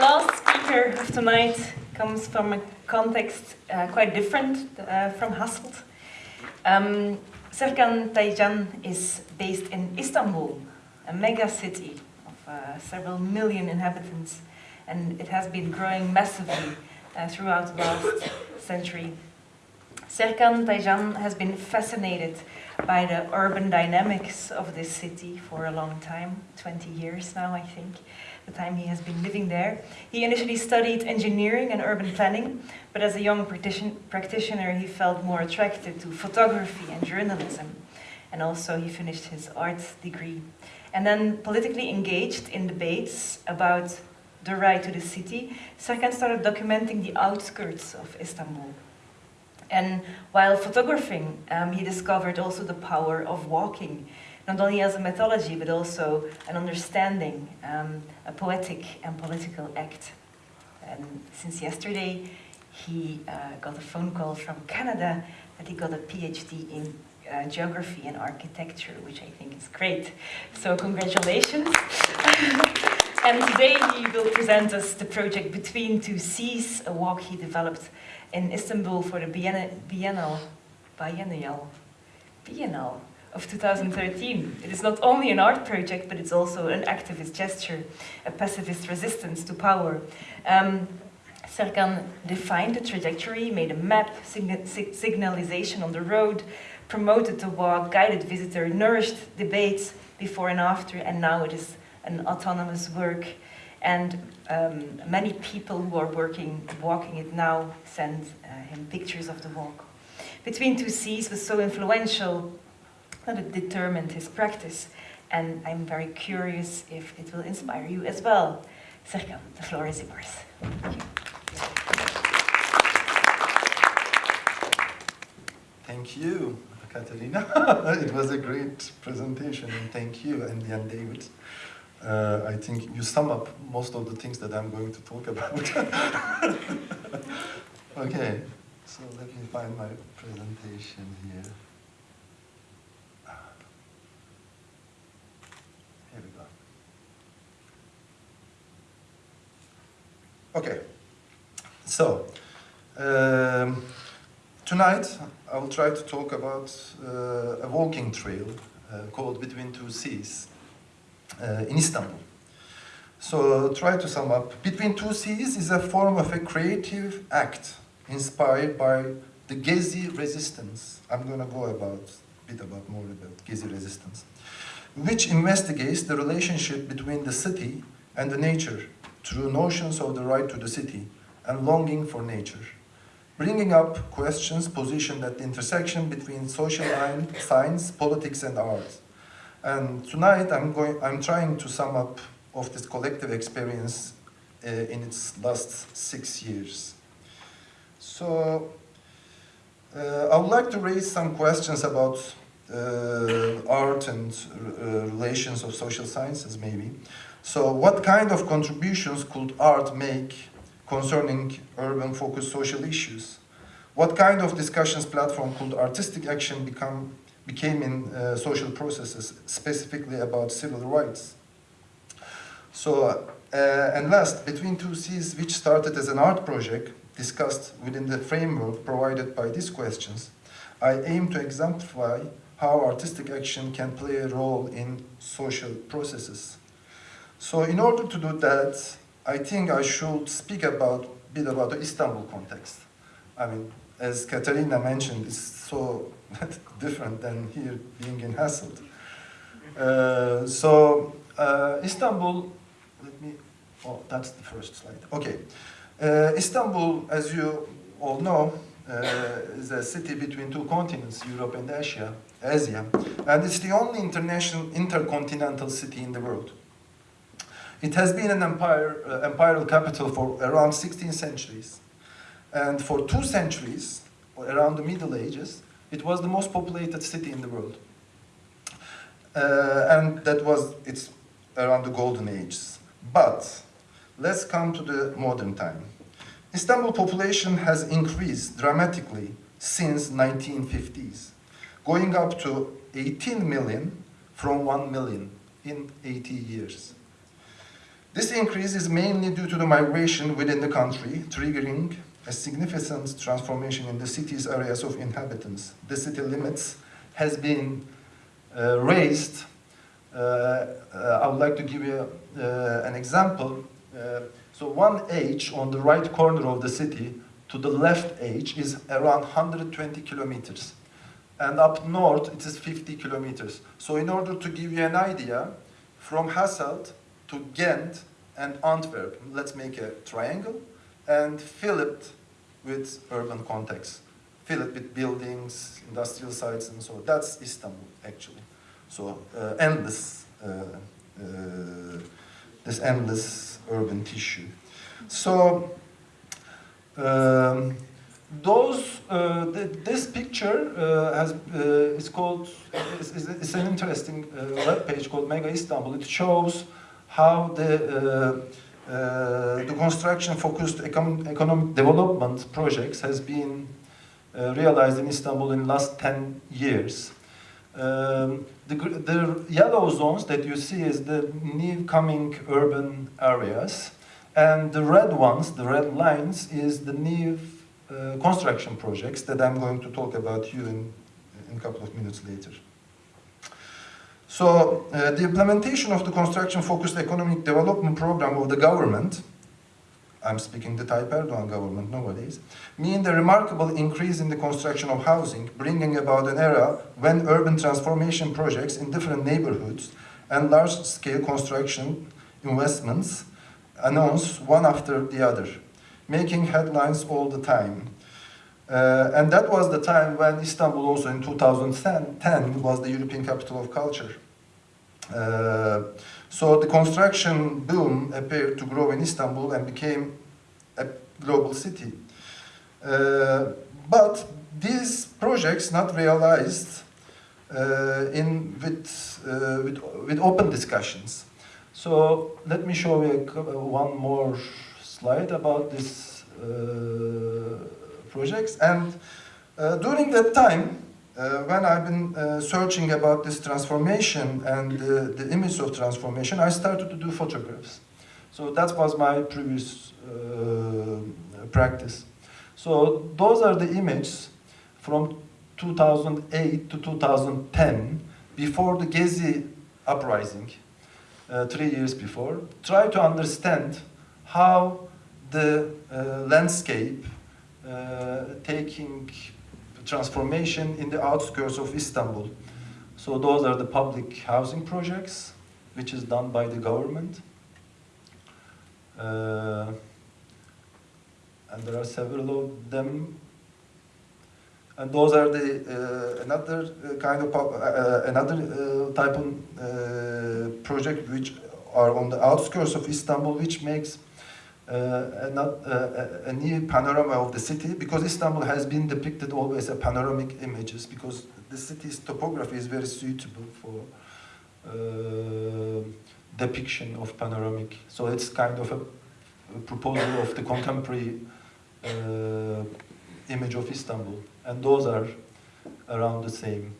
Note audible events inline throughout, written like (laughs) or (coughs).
last speaker of tonight comes from a context uh, quite different uh, from Hasselt. Um, Serkan Taycan is based in Istanbul, a mega city of uh, several million inhabitants, and it has been growing massively uh, throughout the last century. Serkan Taycan has been fascinated by the urban dynamics of this city for a long time, 20 years now, I think, the time he has been living there. He initially studied engineering and urban planning, but as a young practitioner, he felt more attracted to photography and journalism. And also he finished his arts degree. And then politically engaged in debates about the right to the city, Serkan started documenting the outskirts of Istanbul. And while photographing, um, he discovered also the power of walking, not only as a mythology, but also an understanding, um, a poetic and political act. And since yesterday, he uh, got a phone call from Canada that he got a PhD in uh, geography and architecture, which I think is great. So congratulations. (laughs) and today he will present us the project Between Two Seas, a walk he developed in Istanbul for the Biennale, Biennale, Biennial, Biennale of 2013. It is not only an art project, but it's also an activist gesture, a pacifist resistance to power. Um, Serkan defined the trajectory, made a map, signalization on the road, promoted the walk, guided visitor, nourished debates before and after, and now it is an autonomous work and um, many people who are working, walking it now send uh, him pictures of the walk. Between Two Seas was so influential that determined his practice. And I'm very curious if it will inspire you as well. Serkan, the floor is yours. Thank you, Katerina. (laughs) it was a great presentation, and thank you, Andy and David uh, I think you sum up most of the things that I'm going to talk about. (laughs) okay, so let me find my presentation. Here we go. Okay, so um, tonight I will try to talk about uh, a walking trail uh, called Between Two Seas uh, in Istanbul. So try to sum up. Between Two Seas is a form of a creative act inspired by the Gezi resistance. I'm going to go about a bit about more about Gezi resistance, which investigates the relationship between the city and the nature through notions of the right to the city and longing for nature, bringing up questions positioned at the intersection between social science, politics, and art. And tonight I'm going, I'm trying to sum up of this collective experience uh, in its last six years. So uh, I would like to raise some questions about uh, art and uh, relations of social sciences maybe. So what kind of contributions could art make concerning urban focused social issues? What kind of discussions platform could artistic action become became in uh, social processes, specifically about civil rights. So, uh, and last, Between Two Seas, which started as an art project, discussed within the framework provided by these questions, I aim to exemplify how artistic action can play a role in social processes. So in order to do that, I think I should speak about a bit about the Istanbul context. I mean, as Katerina mentioned, it's so (laughs) different than here being in Hasselt. Uh, so uh, Istanbul, let me, oh, that's the first slide. Okay. Uh, Istanbul, as you all know, uh, is a city between two continents, Europe and Asia, Asia, and it's the only international intercontinental city in the world. It has been an empire, uh, imperial capital for around 16 centuries. And for two centuries, around the Middle Ages, it was the most populated city in the world. Uh, and that was, it's around the golden ages. But let's come to the modern time. Istanbul population has increased dramatically since 1950s, going up to 18 million from 1 million in 80 years. This increase is mainly due to the migration within the country, triggering a significant transformation in the city's areas of inhabitants. The city limits has been uh, raised. Uh, uh, I would like to give you uh, an example. Uh, so one H on the right corner of the city to the left H is around 120 kilometers. And up north it is 50 kilometers. So in order to give you an idea, from Hasselt to Ghent and Antwerp, let's make a triangle and fill it with urban context. Fill it with buildings, industrial sites and so. That's Istanbul actually. So uh, endless, uh, uh, this endless urban tissue. So um, those, uh, th this picture uh, has, uh, is called, it's, is an interesting web page called Mega Istanbul. It shows how the, uh, uh, the construction-focused econ economic development projects has been uh, realized in Istanbul in the last 10 years. Um, the, the yellow zones that you see is the new coming urban areas. And the red ones, the red lines, is the new uh, construction projects that I'm going to talk about you in, in a couple of minutes later. So uh, the implementation of the construction-focused economic development program of the government, I'm speaking the Tayyip Erdogan government nowadays, mean the remarkable increase in the construction of housing, bringing about an era when urban transformation projects in different neighborhoods and large-scale construction investments announce one after the other, making headlines all the time. Uh, and that was the time when Istanbul also in 2010 was the European capital of culture. Uh, so the construction boom appeared to grow in Istanbul and became a global city. Uh, but these projects not realized uh, in with, uh, with, with open discussions. So let me show you one more slide about this uh, projects. And uh, during that time, uh, when I've been uh, searching about this transformation and the image of transformation, I started to do photographs. So that was my previous practice. So those are the images from 2008 to 2010, before the Gezi uprising, uh, three years before. Try to understand how the uh, landscape taking transformation in the outskirts of Istanbul. So those are the public housing projects, which is done by the government. Uh, and there are several of them. And those are the uh, another uh, kind of uh, another uh, type of uh, project which are on the outskirts of Istanbul, which makes uh, a, not, uh, a, new panorama of the city because Istanbul has been depicted always as panoramic images because the city's topography is very suitable for uh, depiction of panoramic. So it's kind of a, a proposal of the contemporary uh, image of Istanbul. And those are around the same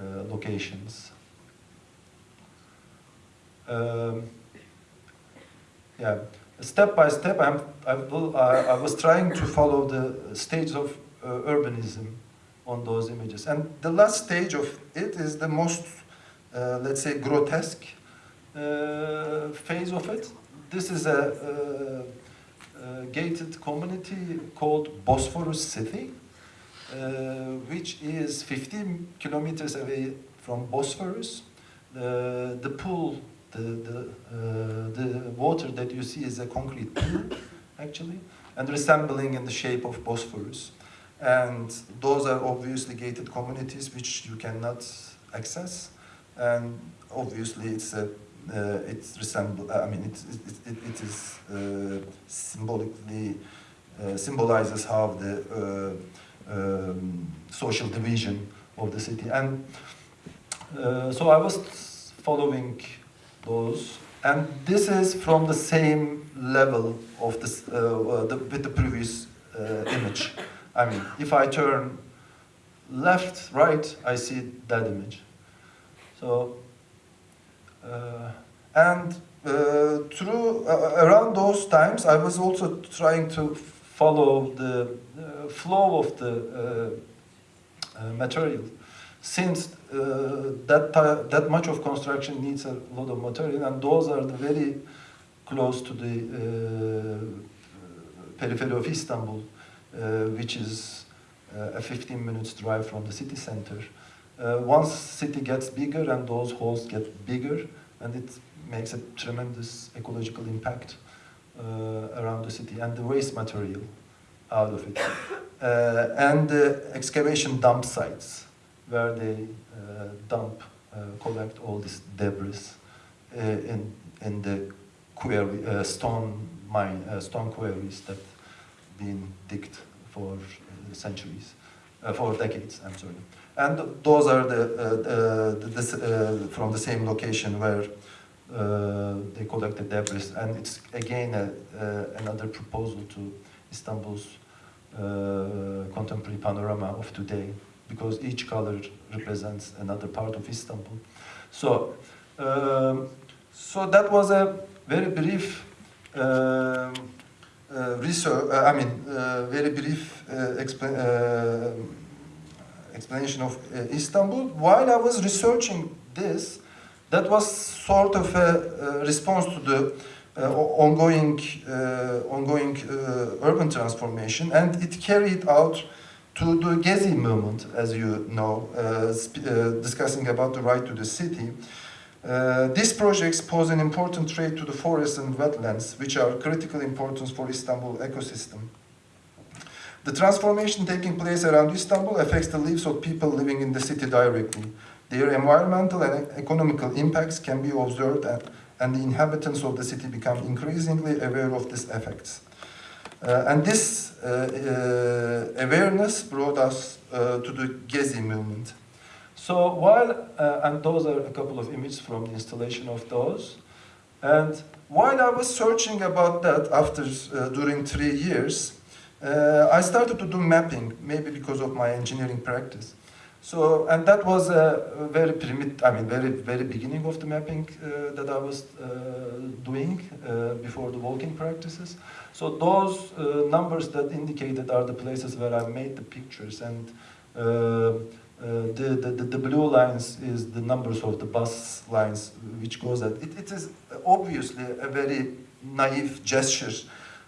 uh, locations. Um, yeah step by step, I'm, I, will, I, was trying to follow the stage of uh, urbanism on those images. And the last stage of it is the most, uh, let's say, grotesque uh, phase of it. This is a, a, a gated community called Bosphorus City, uh, which is 15 kilometers away from Bosphorus. The pool the, the, uh, the water that you see is a concrete pool, actually, and resembling in the shape of Bosphorus. And those are obviously gated communities which you cannot access. And obviously it's a, uh, it's resemble, I mean, it, it, it, it is uh, symbolically, uh, symbolizes how the uh, um, social division of the city. And uh, so I was following those. And this is from the same level of this, uh, uh, the, with the previous uh, image. I mean, if I turn left, right, I see that image. So, uh, and uh, through uh, around those times, I was also trying to follow the flow of the material. Since that ti- that much of construction needs a lot of material, and those are the very close to the uh, periphery of Istanbul, uh, which is uh, a 15 minutes drive from the city center. Uh, once city gets bigger and those holes get bigger, and it makes a tremendous ecological impact uh, around the city and the waste material out of it. Uh, and the excavation dump sites where they uh, dump, uh, collect all this debris uh, in, in the quarry, stone mine, stone quarries that been digged for centuries, for decades, I'm sorry. And those are the, the, this, from the same location where uh, they collect the debris. And it's again a, uh, another proposal to Istanbul's uh, contemporary panorama of today, because each color represents another part of Istanbul. So, um, so that was a very brief um, uh, research, uh, I mean, uh, very brief uh, uh, explanation of uh, Istanbul. While I was researching this, that was sort of a, response to the ongoing, ongoing urban transformation, and it carried out to the Gezi movement, as you know, uh, uh, discussing about the right to the city. Uh, these projects pose an important threat to the forests and wetlands, which are critical importance for Istanbul ecosystem. The transformation taking place around Istanbul affects the lives of people living in the city directly. Their environmental and economical impacts can be observed, and, and the inhabitants of the city become increasingly aware of these effects. Uh, and this uh, uh, awareness brought us to the Gezi movement. So while, and those are a couple of images from the installation of those, and while I was searching about that after, during three years, I started to do mapping, maybe because of my engineering practice. So, and that was a very primitive, I mean, very, very beginning of the mapping uh, that I was uh, doing uh, before the walking practices. So those uh, numbers that indicated are the places where I made the pictures and uh, uh, the, the, the, blue lines is the numbers of the bus lines which goes at. It, it is obviously a very naive gesture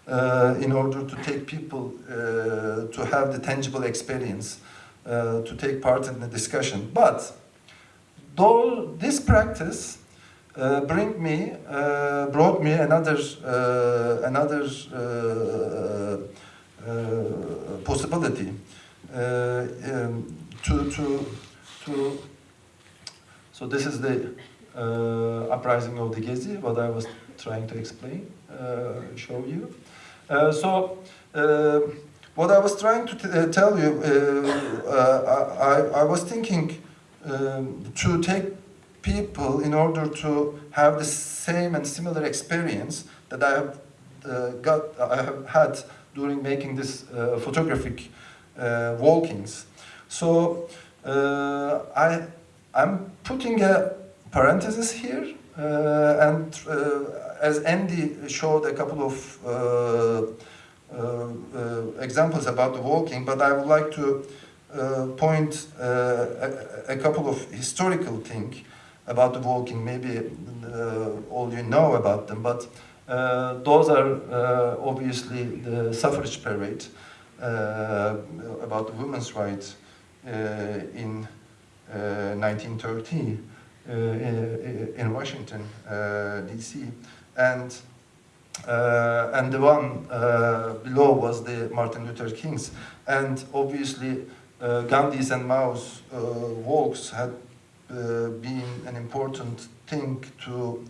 uh, in order to take people uh, to have the tangible experience, uh, to take part in the discussion. But though this practice uh, bring me, uh, brought me another, uh, another uh, uh, possibility uh, um, to, to, to, so this is the uprising of the Gezi, what I was trying to explain, show you. So, what I was trying to tell you, uh, I, I was thinking um, to take people in order to have the same and similar experience that I have uh, got, I have had during making this uh, photographic uh, walkings. So uh, I, I'm putting a parenthesis here, uh, and uh, as Andy showed a couple of uh, uh, uh, examples about the walking, but I would like to uh, point uh, a, a couple of historical things about the walking. Maybe uh, all you know about them, but uh, those are uh, obviously the suffrage parade about the women's rights in uh, 1930 uh, in, in Washington, D.C. and uh, and the one uh, below was the Martin Luther King's. And obviously, uh, Gandhi's and Mao's walks had uh, been an important thing to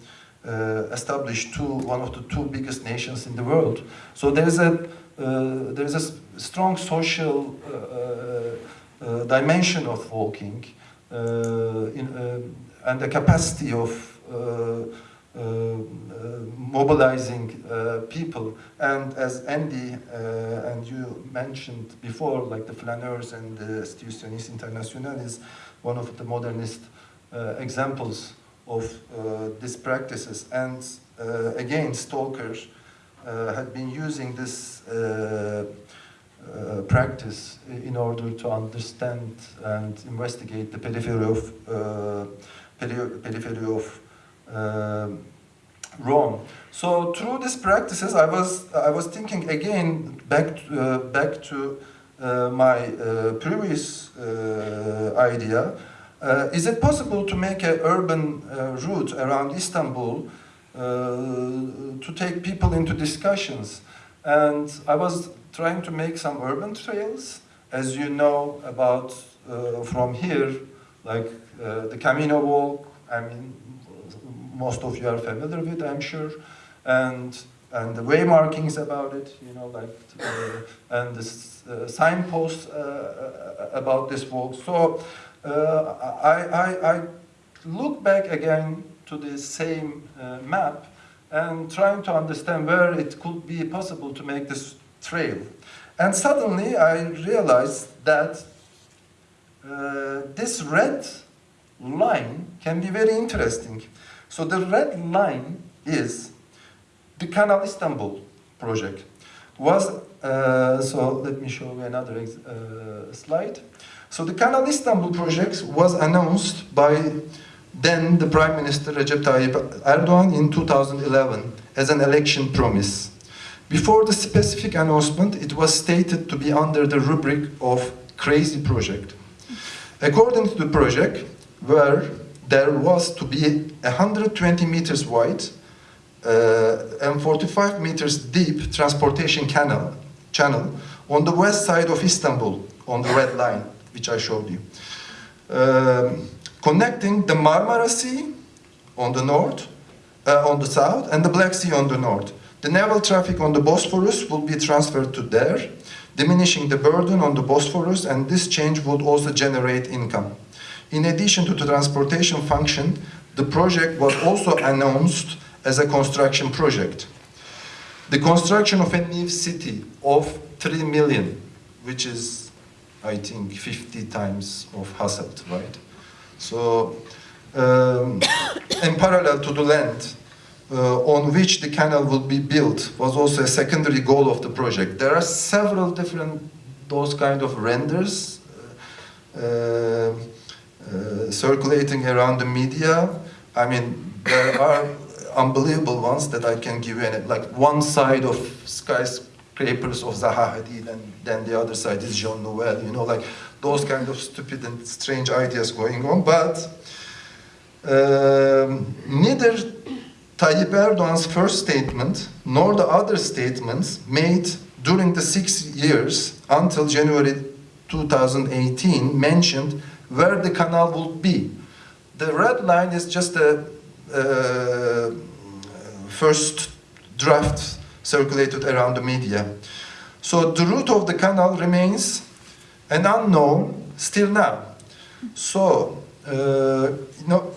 uh, establish two, one of the two biggest nations in the world. So there is a, uh, there is a strong social uh, uh, dimension of walking uh, in, uh, and the capacity of uh, uh, uh, mobilizing uh, people. And as Andy uh, and you mentioned before, like the flaneurs and the Situationist International is one of the modernist uh, examples of uh, these practices. And uh, again, stalkers uh, had been using this uh, uh, practice in order to understand and investigate the periphery of uh, periphery of um Rome. So through these practices, I was I was thinking again back to, uh, back to uh, my uh, previous uh, idea. Uh, is it possible to make an urban uh, route around Istanbul uh, to take people into discussions? And I was trying to make some urban trails, as you know about uh, from here, like uh, the Camino Walk. I mean, most of you are familiar with, I'm sure, and and the way markings about it, you know, like uh, and the uh, signposts uh, uh, about this walk. So uh, I, I I look back again to the same map and trying to understand where it could be possible to make this trail. And suddenly I realized that this red line can be very interesting. So the red line is the Canal Istanbul project. Was uh, so let me show you another uh, slide. So the Canal Istanbul project was announced by then the Prime Minister Recep Tayyip Erdogan in 2011 as an election promise. Before the specific announcement, it was stated to be under the rubric of crazy project. According to the project, where there was to be 120 meters wide uh, and 45 meters deep transportation canal channel on the west side of Istanbul on the red line, which I showed you, Um, connecting the Marmara Sea on the north, uh, on the south, and the Black Sea on the north. The naval traffic on the Bosphorus will be transferred to there, diminishing the burden on the Bosphorus, and this change would also generate income. In addition to the transportation function, the project was also announced as a construction project. The construction of a new city of 3 million, which is, I think, 50 times of Hasselt, right? So, um, (coughs) in parallel to the land uh, on which the canal would be built was also a secondary goal of the project. There are several different those kind of renders uh, uh, circulating around the media. I mean, there are unbelievable ones that I can give you, and like one side of skyscrapers of Zaha Hadid, and then the other side is Jean Nouvel. You know, like those kind of stupid and strange ideas going on. But um, neither Tayyip Erdogan's first statement nor the other statements made during the six years until January 2018 mentioned where the canal would be. The red line is just a uh, first draft circulated around the media. So the route of the canal remains an unknown still now. So, uh, you know,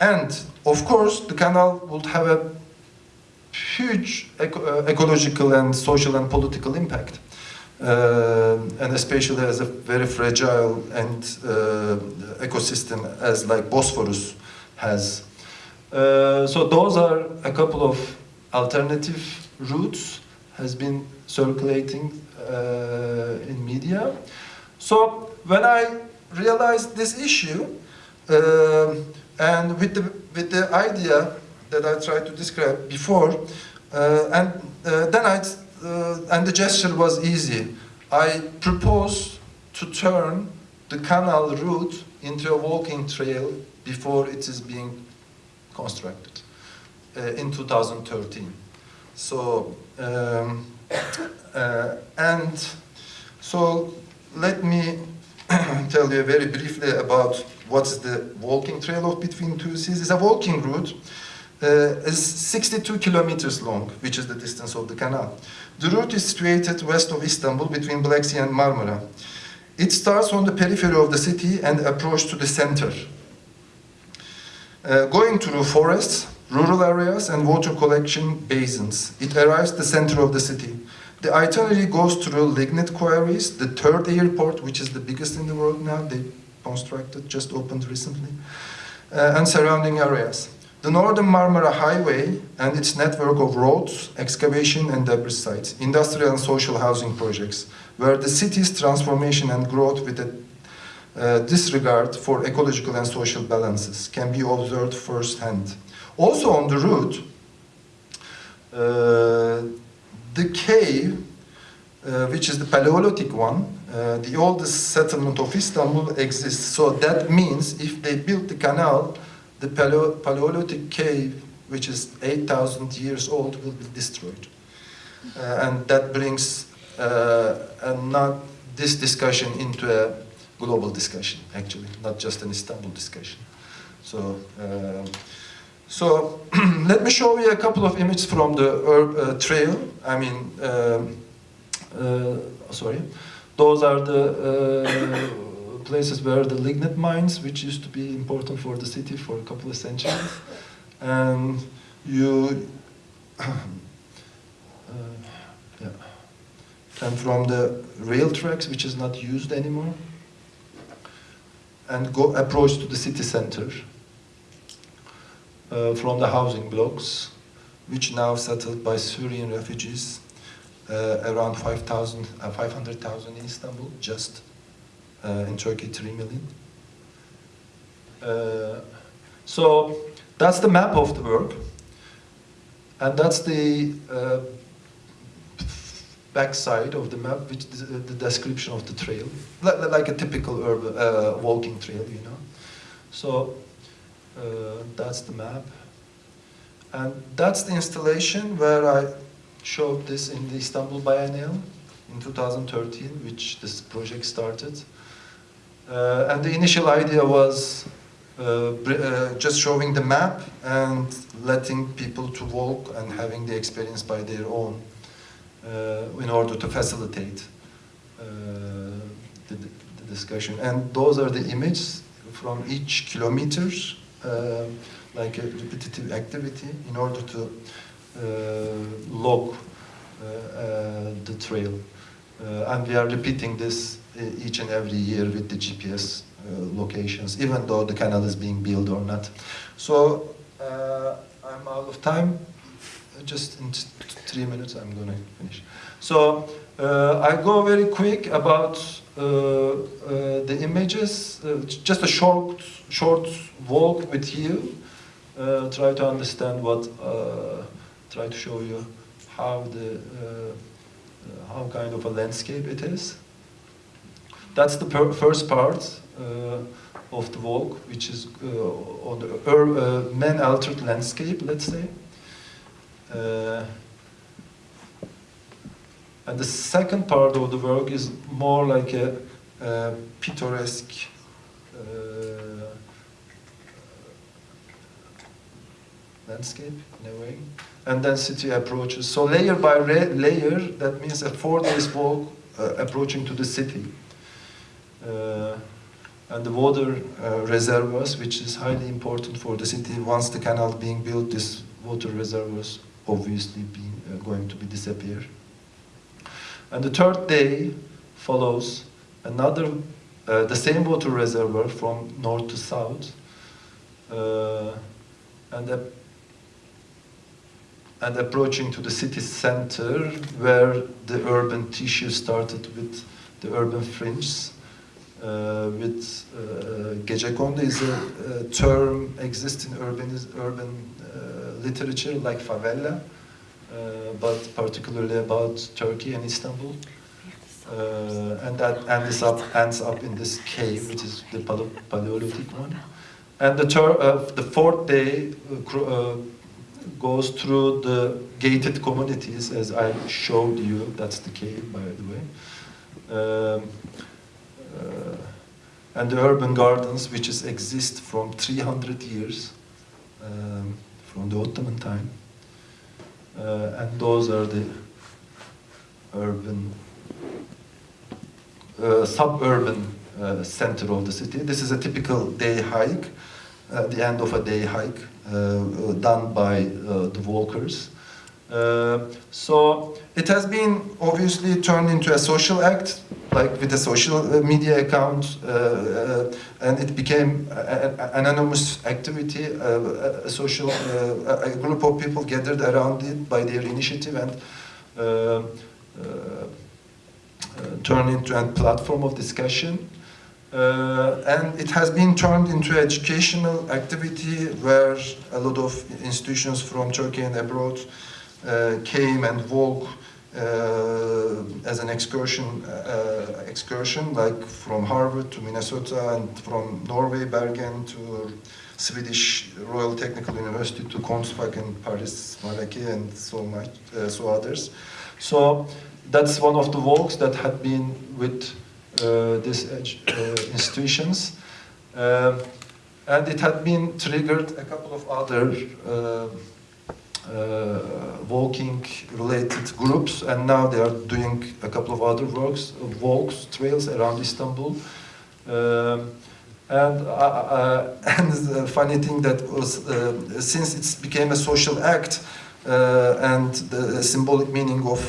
and of course, the canal would have a huge eco- uh, ecological and social and political impact. Uh, and especially as a very fragile and uh, ecosystem as like Bosphorus has. Uh, so those are a couple of alternative routes has been circulating uh, in media. So when I realized this issue, um and with the with the idea that I tried to describe before, uh, and uh, then I uh, and the gesture was easy. I proposed to turn the canal route into a walking trail before it is being constructed uh, in 2013. So um, uh, and so let me (clears throat) tell you very briefly about what's the walking trail of between two seas. It's a walking route. Uh, is 62 kilometers long, which is the distance of the canal. The route is situated west of Istanbul between Black Sea and Marmara. It starts on the periphery of the city and approaches to the center. Uh, going through forests, rural areas, and water collection basins, it arrives the center of the city. The itinerary goes through lignite quarries, the third airport, which is the biggest in the world now, they constructed, just opened recently. uh, and surrounding areas. The Northern Marmara Highway and its network of roads, excavation and debris sites, industrial and social housing projects, where the city's transformation and growth with a uh, disregard for ecological and social balances can be observed firsthand. Also on the route, uh, the cave, uh, which is the Paleolithic one, uh, the oldest settlement of Istanbul exists. So that means if they built the canal, the Paleo Paleolithic cave, which is 8,000 years old, will be destroyed. Uh, and that brings uh, not this discussion into a global discussion, actually, not just an Istanbul discussion. So, uh, so (clears throat) let me show you a couple of images from the uh, trail. I mean, um, uh, sorry. Those are the uh, places where the lignite mines, which used to be important for the city for a couple of centuries. And you, (clears throat) uh, yeah. And from the rail tracks, which is not used anymore, and go approach to the city center uh, from the housing blocks, which now settled by Syrian refugees, uh, around 5,000, uh, 500,000 in Istanbul, just uh, in Turkey 3 million. Uh, so that's the map of the work, and that's the uh, backside of the map, which is the description of the trail, like, a typical urban uh, walking trail, you know. So uh, that's the map, and that's the installation where I showed this in the Istanbul Biennial in 2013, which this project started. Uh, and the initial idea was uh, uh, just showing the map and letting people to walk and having the experience by their own in order to facilitate uh, the, the, discussion. And those are the images from each kilometer, uh, like a repetitive activity, in order to log the trail. and we are repeating this each and every year with the GPS uh, locations, even though the canal is being built or not. So uh, I'm out of time just in three minutes I'm going to finish. So uh, I go very quick about uh, uh, the images, uh, just a short, short walk with you, uh, try to understand what, uh, try to show you how the, how kind of a landscape it is. That's the first part of the walk, which is on the man-altered landscape, let's say. Uh, and the second part of the work is more like a, a picturesque uh, landscape in a way, and then city approaches. So layer by layer, that means a four days walk uh, approaching to the city. Uh, and the water uh, reservoirs, which is highly important for the city. Once the canal being built, these water reservoirs obviously be, uh, going to be disappear. And the third day follows another, uh, the same water reservoir from north to south, uh, and, and approaching to the city center where the urban tissue started with the urban fringe. Uh, with uh, gecekondu is a, a, term exists in urban, urban literature like favela, uh, but particularly about Turkey and Istanbul. Uh, and that ends up, ends up in this cave, which is the Paleolithic one. And the, uh, the fourth day goes through the gated communities, as I showed you. That's the cave, by the way. Um, uh, and the urban gardens, which is, exist from 300 years. Um, from the Ottoman time. Uh, and those are the urban, uh, suburban uh, center of the city. This is a typical day hike, uh, the end of a day hike uh, done by uh, the walkers. so it has been obviously turned into a social act like with a social uh, media account, uh, uh, and it became an anonymous activity, a social, a group of people gathered around it by their initiative and turned into a platform of discussion. Uh, and it has been turned into educational activity where a lot of institutions from Turkey and abroad uh, came and walked uh, as an excursion, uh, excursion like from Harvard to Minnesota and from Norway, Bergen to Swedish Royal Technical University to Konstfack Paris, Malaquais and so much, uh, so others. So that's one of the walks that had been with uh, these uh, institutions. Um, and it had been triggered a couple of other uh, walking related groups and now they are doing a couple of other works, walks, trails around Istanbul. Um, and, uh, uh, (laughs) and the funny thing that was, uh, since it became a social act and the symbolic meaning of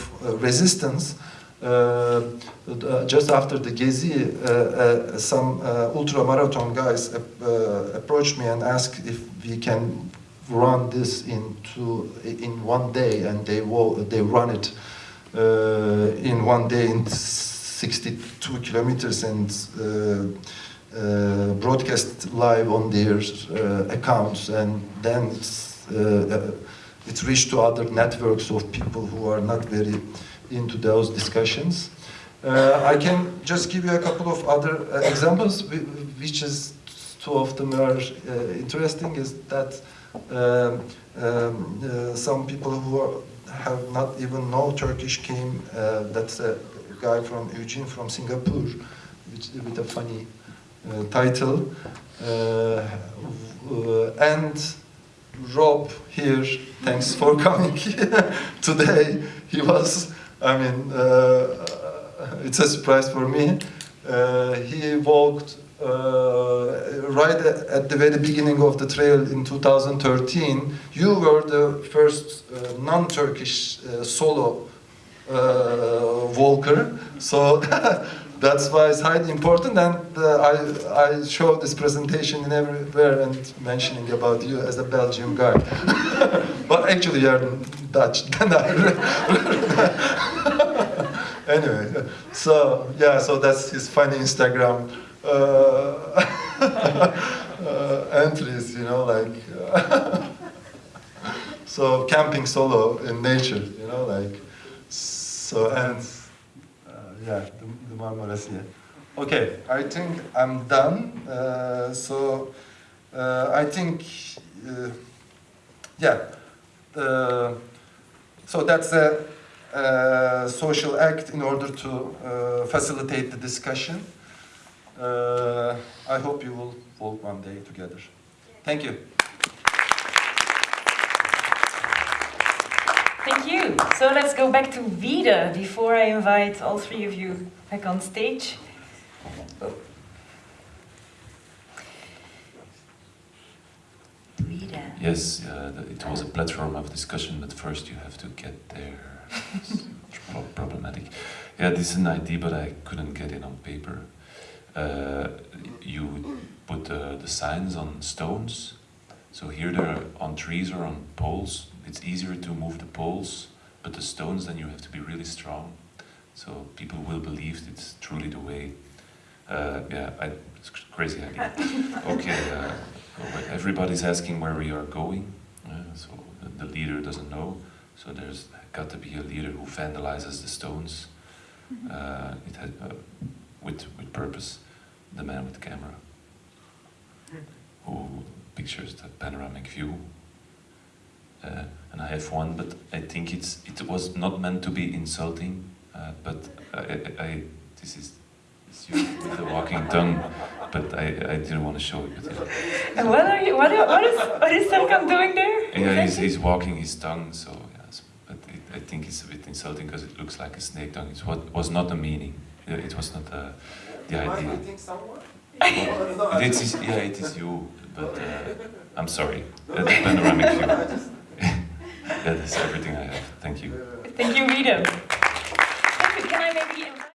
resistance, uh, uh, just after the Gezi, uh, some ultra marathon guys approached me and asked if we can run this into in one day, and they they run it in one day in 62 kilometers and. Uh, broadcast live on their uh, accounts and then it's, uh, it's reached to other networks of people who are not very into those discussions. Uh, I can just give you a couple of other uh, examples, which is two of them are uh, interesting, is that um, um, uh, some people who are, have not even know Turkish came, uh, that's a guy from Eugene from Singapore, which, with a funny uh, title. and Rob here, thanks for coming (laughs) today. He was I mean, it's a surprise for me. Uh, he walked uh, right at the very beginning of the trail in 2013. You were the first uh, non-Turkish uh, solo uh, walker, so (laughs) that's why it's highly important. And I I show this presentation in everywhere and mentioning about you as a Belgian guy, (laughs) but actually you're Dutch. (laughs) anyway, so yeah, so that's his funny Instagram uh, uh, (laughs) (laughs) entries, you know, like uh, (laughs) so camping solo in nature, you know, like so and uh, yeah, the, the Marmaras, yeah. Okay, I think I'm done. Uh, so uh, I think yeah. so that's a uh, social act in order to uh, facilitate the discussion. Uh, I hope you will walk one day together. Thank you. Thank you. So let's go back to Vida before I invite all three of you back on stage. Oh. Vida. Yes, uh, it was a platform of discussion, but first you have to get there (laughs) problematic. Yeah, this is an idea, but I couldn't get it on paper. Uh, you put uh, the signs on stones. So here they're on trees or on poles. It's easier to move the poles, but the stones then you have to be really strong. So people will believe it's truly the way. Uh, yeah, I, it's crazy idea. (laughs) okay, uh, everybody's asking where we are going. Uh, so the leader doesn't know. So there's got to be a leader who vandalizes the stones. Mm-hmm. Uh, it had, uh, with with purpose, the man with the camera, who pictures the panoramic view. Uh, and I have one, but I think it's it was not meant to be insulting. Uh, but I, I, I, this is with the walking (laughs) tongue, but I, I didn't want to show it. But yeah. And what are you? What, what is what is Serkan doing there? Yeah, he's, he's walking his tongue, so yes, but I think it's a bit insulting because it looks like a snake tongue. It was not the meaning. It was not uh, the idea. (laughs) it is, yeah, it is you, but uh, I'm sorry. That's panoramic view. (laughs) yeah, (laughs) that's everything I have. Thank you. Thank you, Vida.